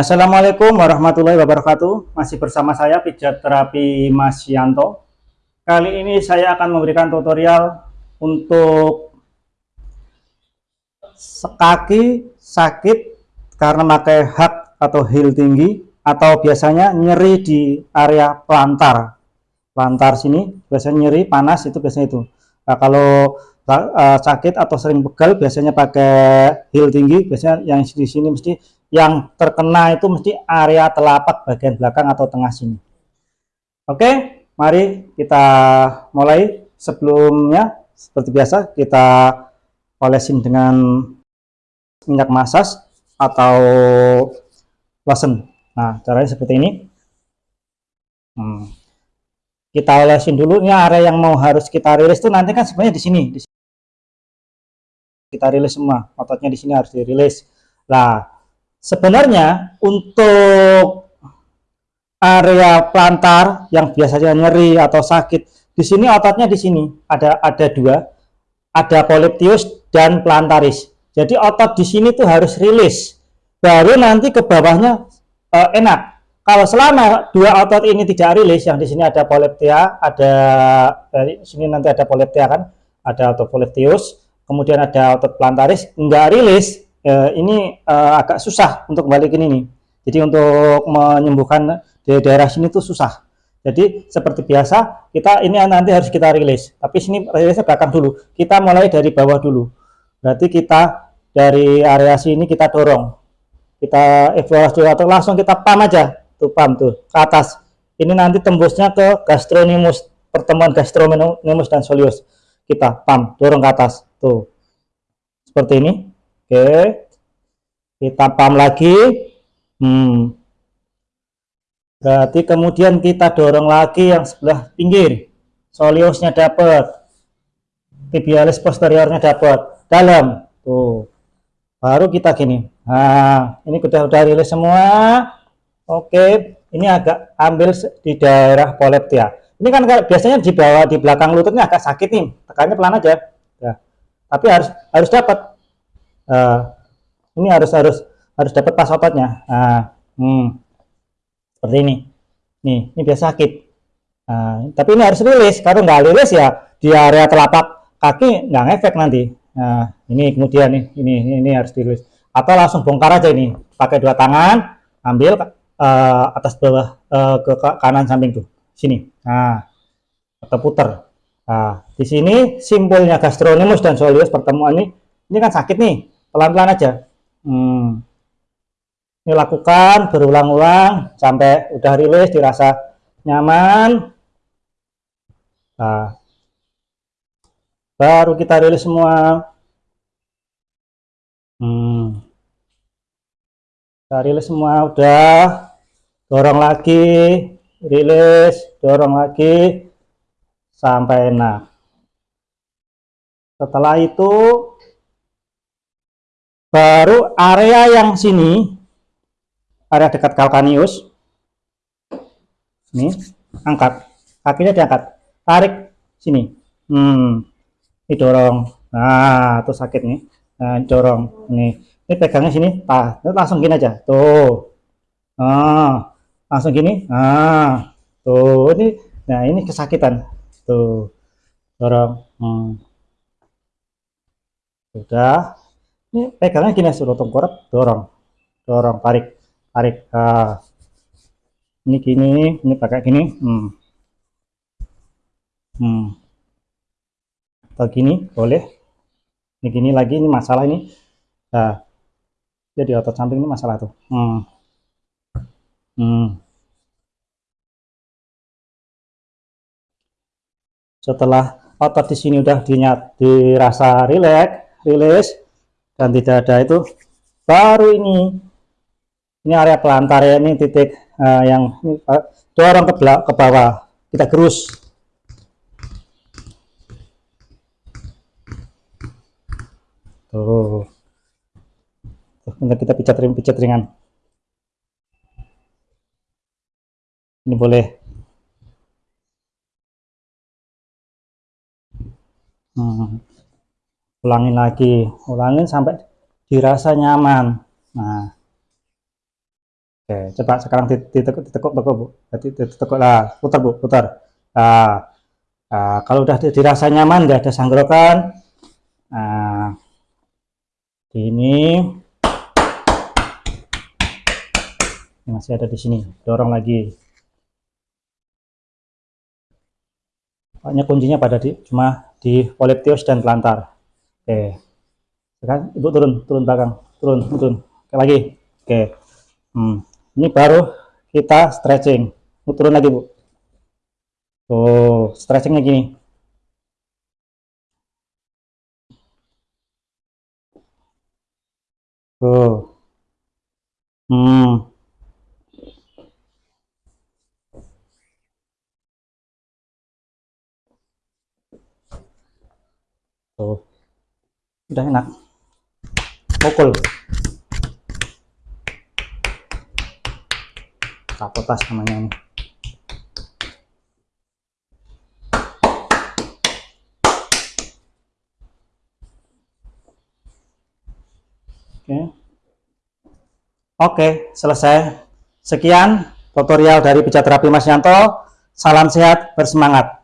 Assalamualaikum warahmatullahi wabarakatuh. Masih bersama saya pijat terapi Mas Yanto. Kali ini saya akan memberikan tutorial untuk kaki sakit karena pakai hak atau heel tinggi atau biasanya nyeri di area plantar. Plantar sini biasanya nyeri, panas itu biasanya itu. Nah, kalau uh, sakit atau sering pegal biasanya pakai heel tinggi, biasanya yang di sini mesti yang terkena itu mesti area telapak bagian belakang atau tengah sini. Oke, mari kita mulai. Sebelumnya, seperti biasa, kita olesin dengan minyak masas atau lotion. Nah, caranya seperti ini. Hmm. Kita olesin dulu. Ini area yang mau harus kita rilis itu nanti kan sebenarnya di sini. Kita rilis semua. Ototnya di sini harus dirilis. Nah, sebenarnya untuk area plantar yang biasanya nyeri atau sakit di sini ototnya di sini. Ada ada dua. Ada polyptius dan plantaris. Jadi otot di sini tuh harus rilis. Baru nanti ke bawahnya uh, enak. Kalau selama dua otot ini tidak rilis yang di sini ada polyptia ada dari sini nanti ada polyptia kan? Ada otot polyptius kemudian ada otot plantaris enggak rilis eh, ini eh, agak susah untuk balikin ini. Jadi untuk menyembuhkan di daerah sini tuh susah. Jadi seperti biasa kita ini nanti harus kita rilis. Tapi sini rilisnya belakang dulu. Kita mulai dari bawah dulu. Berarti kita dari area sini kita dorong. Kita evaluasi atau langsung kita pam aja. Tuh pam tuh ke atas. Ini nanti tembusnya ke gastronimus, pertemuan gastronimus dan solius. Kita pam, dorong ke atas. Tuh. Seperti ini Oke. Kita pam lagi. Hmm. Berarti kemudian kita dorong lagi yang sebelah pinggir. Soliusnya dapat. Tibialis posteriornya dapat. Dalam. Tuh. Baru kita gini. Nah, ini sudah udah rilis semua. Oke, ini agak ambil di daerah poleptia. Ini kan biasanya di bawah di belakang lututnya agak sakit nih. Tekannya pelan aja. Ya. Tapi harus harus dapat uh, ini harus harus harus dapat pas ototnya. Nah, hmm, seperti ini. Nih ini biasa sakit. Nah, tapi ini harus rilis. Kalau nggak rilis ya di area telapak kaki nggak ngefek nanti. Nah ini kemudian nih ini ini, ini harus dirilis. Atau langsung bongkar aja ini. Pakai dua tangan ambil uh, atas bawah uh, ke kanan samping tuh. Sini. Nah atau putar nah di sini simpulnya gastronimus dan soleus pertemuan ini ini kan sakit nih pelan-pelan aja. Hmm. ini lakukan berulang-ulang sampai udah rilis dirasa nyaman. Nah, baru kita rilis semua. Hmm. kita rilis semua udah. Dorong lagi rilis dorong lagi sampai enak setelah itu baru area yang sini area dekat kalkanius. Ini angkat. Kakinya diangkat. Tarik sini. Hmm didorong nah itu sakit nih. Nah dorong. Nih ini pegangnya sini. Ah langsung gini aja. Tuh. Ah langsung gini. Ah tuh ini. Nah ini kesakitan. Tuh dorong. Hmm. sudah ini pegangnya gini suruh tengkorak dorong dorong tarik tarik ah. ini gini ini pakai gini hmm. Hmm. atau gini boleh ini gini lagi ini masalah ini nah jadi otot samping ini masalah tuh hmm. Hmm. setelah otot di sini udah dinyat dirasa rileks rilis dan tidak ada itu. Baru ini. Ini area pelantar ya ini titik uh, yang ini, uh, dorong ke, ke bawah. Kita gerus. Tuh. Tuh kita pijat ring pijat ringan. Ini boleh. Hmm ulangin lagi. Ulangin sampai dirasa nyaman. Nah. Oke, coba sekarang ditekuk, ditekuk, tekuk, Bu. Jadi ditekuk lah, putar, Bu, putar. Nah, nah kalau udah dirasa nyaman, nggak ada sanggrokan, nah, ini, masih ada di sini, dorong lagi. Pokoknya kuncinya pada di, cuma di poliptius dan pelantar. Oke, sekarang ibu turun, turun belakang, turun, turun, Oke, lagi. Oke, hmm. Ini baru kita stretching. Turun lagi bu. Tuh stretchingnya gini. Tuh. Hmm. Tuh udah enak. Pukul. Kapotas namanya ini. Oke. Oke selesai. Sekian tutorial dari pijat terapi Mas Yanto. Salam sehat bersemangat